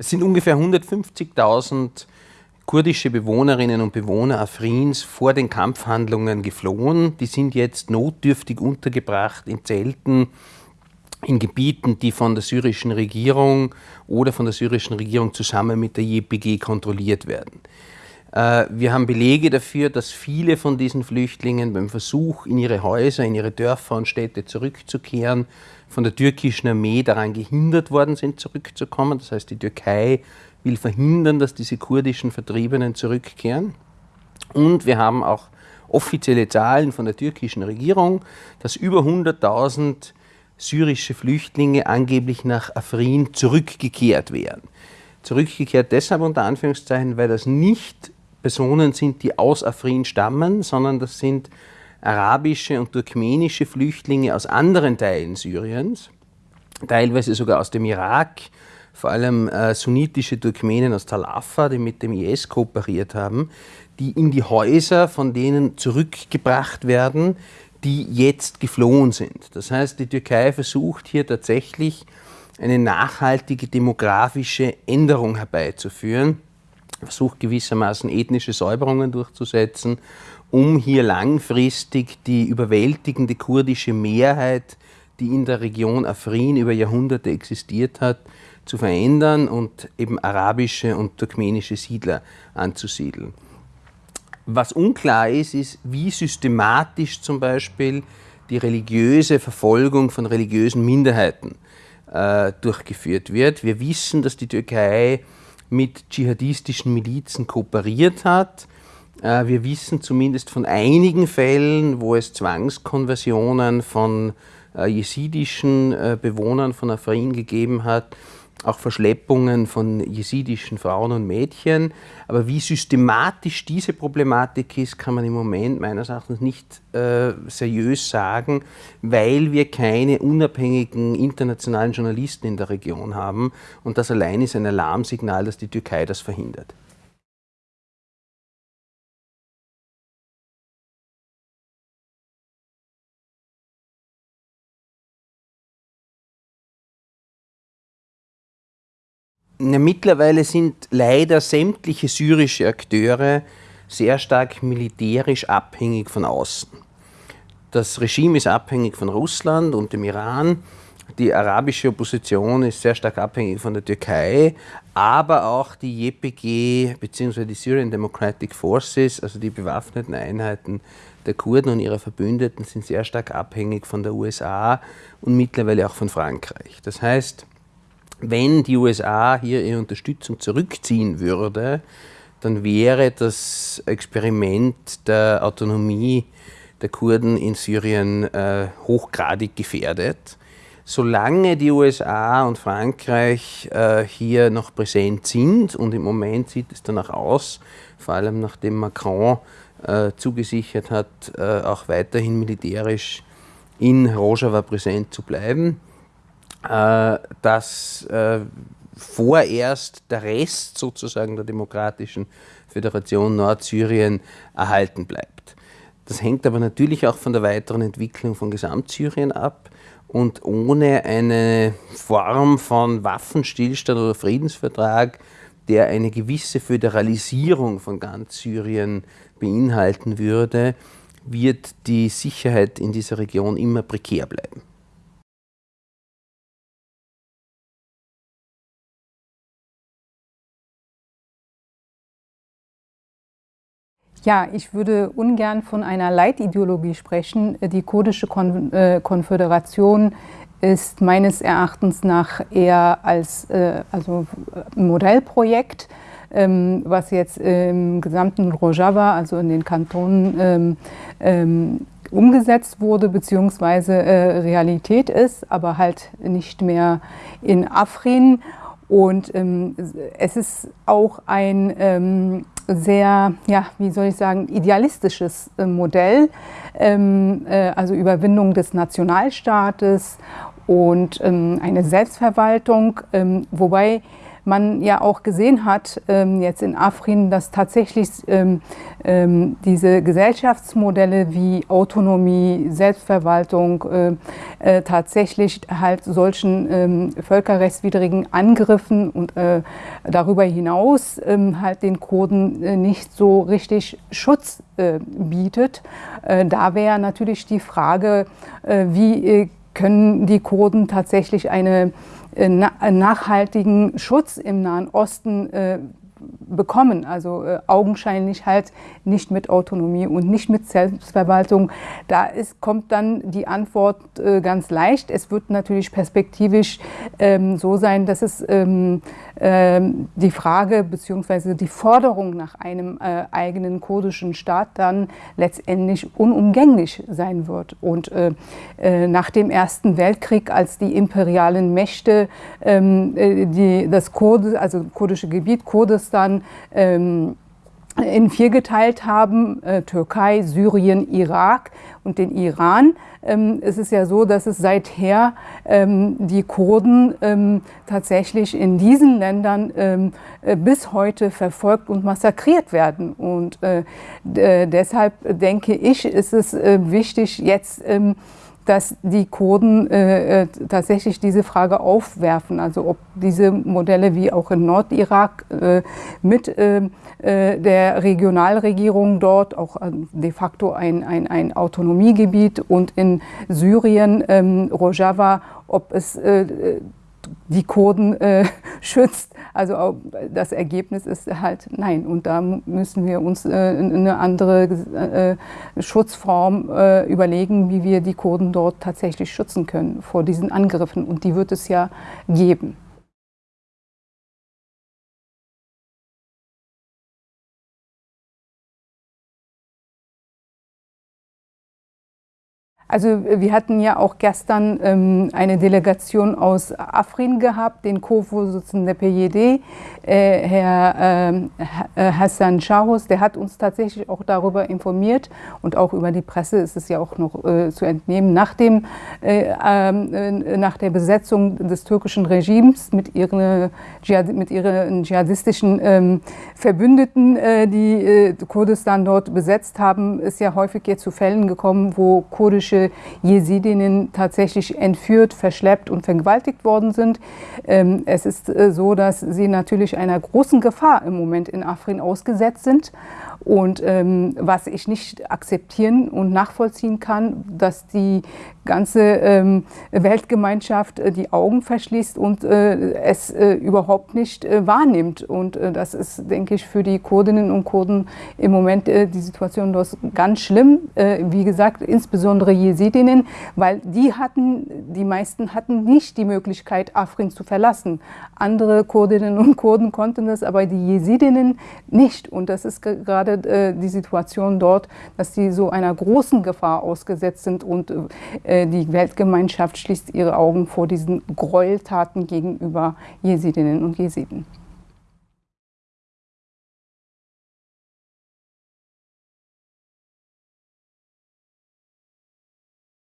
Es sind ungefähr 150.000 kurdische Bewohnerinnen und Bewohner Afrins vor den Kampfhandlungen geflohen. Die sind jetzt notdürftig untergebracht in Zelten in Gebieten, die von der syrischen Regierung oder von der syrischen Regierung zusammen mit der JPG kontrolliert werden. Äh, wir haben Belege dafür, dass viele von diesen Flüchtlingen beim Versuch, in ihre Häuser, in ihre Dörfer und Städte zurückzukehren, von der türkischen Armee daran gehindert worden sind, zurückzukommen. Das heißt, die Türkei will verhindern, dass diese kurdischen Vertriebenen zurückkehren. Und wir haben auch offizielle Zahlen von der türkischen Regierung, dass über 100.000 syrische Flüchtlinge angeblich nach Afrin zurückgekehrt wären. Zurückgekehrt deshalb unter Anführungszeichen, weil das nicht Personen sind, die aus Afrin stammen, sondern das sind arabische und turkmenische Flüchtlinge aus anderen Teilen Syriens, teilweise sogar aus dem Irak, vor allem äh, sunnitische Turkmenen aus Tal Afar, die mit dem IS kooperiert haben, die in die Häuser von denen zurückgebracht werden, die jetzt geflohen sind. Das heißt, die Türkei versucht hier tatsächlich eine nachhaltige demografische Änderung herbeizuführen, versucht gewissermaßen ethnische Säuberungen durchzusetzen, um hier langfristig die überwältigende kurdische Mehrheit, die in der Region Afrin über Jahrhunderte existiert hat, zu verändern und eben arabische und turkmenische Siedler anzusiedeln. Was unklar ist, ist, wie systematisch zum Beispiel die religiöse Verfolgung von religiösen Minderheiten äh, durchgeführt wird. Wir wissen, dass die Türkei mit dschihadistischen Milizen kooperiert hat. Äh, wir wissen zumindest von einigen Fällen, wo es Zwangskonversionen von äh, jesidischen äh, Bewohnern von Afrin gegeben hat auch Verschleppungen von jesidischen Frauen und Mädchen. Aber wie systematisch diese Problematik ist, kann man im Moment meines Erachtens nicht äh, seriös sagen, weil wir keine unabhängigen internationalen Journalisten in der Region haben. Und das allein ist ein Alarmsignal, dass die Türkei das verhindert. Ja, mittlerweile sind leider sämtliche syrische Akteure sehr stark militärisch abhängig von außen. Das Regime ist abhängig von Russland und dem Iran. Die arabische Opposition ist sehr stark abhängig von der Türkei, aber auch die JPG bzw. die Syrian Democratic Forces, also die bewaffneten Einheiten der Kurden und ihrer Verbündeten, sind sehr stark abhängig von der USA und mittlerweile auch von Frankreich. Das heißt, wenn die USA hier ihre Unterstützung zurückziehen würde, dann wäre das Experiment der Autonomie der Kurden in Syrien äh, hochgradig gefährdet. Solange die USA und Frankreich äh, hier noch präsent sind, und im Moment sieht es danach aus, vor allem nachdem Macron äh, zugesichert hat, äh, auch weiterhin militärisch in Rojava präsent zu bleiben, äh, dass äh, vorerst der Rest sozusagen der Demokratischen Föderation Nordsyrien erhalten bleibt. Das hängt aber natürlich auch von der weiteren Entwicklung von Gesamtsyrien ab. Und ohne eine Form von Waffenstillstand oder Friedensvertrag, der eine gewisse Föderalisierung von ganz Syrien beinhalten würde, wird die Sicherheit in dieser Region immer prekär bleiben. Ja, ich würde ungern von einer Leitideologie sprechen. Die kurdische Kon äh, Konföderation ist meines Erachtens nach eher als äh, also ein Modellprojekt, ähm, was jetzt im gesamten Rojava, also in den Kantonen, ähm, ähm, umgesetzt wurde bzw. Äh, Realität ist, aber halt nicht mehr in Afrin. Und ähm, es ist auch ein ähm, sehr, ja, wie soll ich sagen, idealistisches äh, Modell, ähm, äh, also Überwindung des Nationalstaates und ähm, eine Selbstverwaltung, ähm, wobei man ja auch gesehen hat, ähm, jetzt in Afrin, dass tatsächlich ähm, ähm, diese Gesellschaftsmodelle wie Autonomie, Selbstverwaltung äh, tatsächlich halt solchen völkerrechtswidrigen Angriffen und äh, darüber hinaus halt den Kurden äh, nicht so richtig Schutz bietet. Da wäre natürlich die Frage, wie können die Kurden tatsächlich eine, einen nachhaltigen Schutz im Nahen Osten bekommen. Also äh, augenscheinlich halt nicht mit Autonomie und nicht mit Selbstverwaltung. Da ist, kommt dann die Antwort äh, ganz leicht. Es wird natürlich perspektivisch ähm, so sein, dass es ähm, ähm, die Frage bzw. die Forderung nach einem äh, eigenen kurdischen Staat dann letztendlich unumgänglich sein wird. Und äh, äh, nach dem Ersten Weltkrieg, als die imperialen Mächte ähm, äh, die, das Kurde, also kurdische Gebiet Kurdistan ähm, in vier geteilt haben, äh, Türkei, Syrien, Irak und den Iran. Ähm, es ist ja so, dass es seither ähm, die Kurden ähm, tatsächlich in diesen Ländern ähm, äh, bis heute verfolgt und massakriert werden. Und äh, deshalb denke ich, ist es äh, wichtig, jetzt ähm, dass die Kurden äh, äh, tatsächlich diese Frage aufwerfen, also ob diese Modelle wie auch in Nordirak äh, mit äh, äh der Regionalregierung dort auch äh, de facto ein, ein, ein Autonomiegebiet und in Syrien ähm, Rojava, ob es die Kurden äh, schützt. Also das Ergebnis ist halt nein. Und da müssen wir uns äh, eine andere äh, Schutzform äh, überlegen, wie wir die Kurden dort tatsächlich schützen können vor diesen Angriffen. Und die wird es ja geben. Also wir hatten ja auch gestern ähm, eine Delegation aus Afrin gehabt, den Co-Vorsitzenden der PJD, äh, Herr ähm, äh, Hassan Shahus, der hat uns tatsächlich auch darüber informiert und auch über die Presse ist es ja auch noch äh, zu entnehmen, nach, dem, äh, ähm, äh, nach der Besetzung des türkischen Regimes mit ihren, mit ihren dschihadistischen ähm, Verbündeten, äh, die Kurdistan dort besetzt haben, ist ja häufig jetzt zu Fällen gekommen, wo kurdische jüdische Jesidinnen tatsächlich entführt, verschleppt und vergewaltigt worden sind. Ähm, es ist äh, so, dass sie natürlich einer großen Gefahr im Moment in Afrin ausgesetzt sind. Und ähm, was ich nicht akzeptieren und nachvollziehen kann, dass die ganze ähm, Weltgemeinschaft äh, die Augen verschließt und äh, es äh, überhaupt nicht äh, wahrnimmt. Und äh, das ist, denke ich, für die Kurdinnen und Kurden im Moment äh, die Situation dort ganz schlimm. wie gesagt, insbesondere Jesidinnen, weil die hatten, die meisten hatten nicht die Möglichkeit, Afrin zu verlassen. Andere Kurdinnen und Kurden konnten das, aber die Jesidinnen nicht. Und das ist gerade äh, die Situation dort, dass sie so einer großen Gefahr ausgesetzt sind und äh, die Weltgemeinschaft schließt ihre Augen vor diesen Gräueltaten gegenüber Jesidinnen und Jesiden.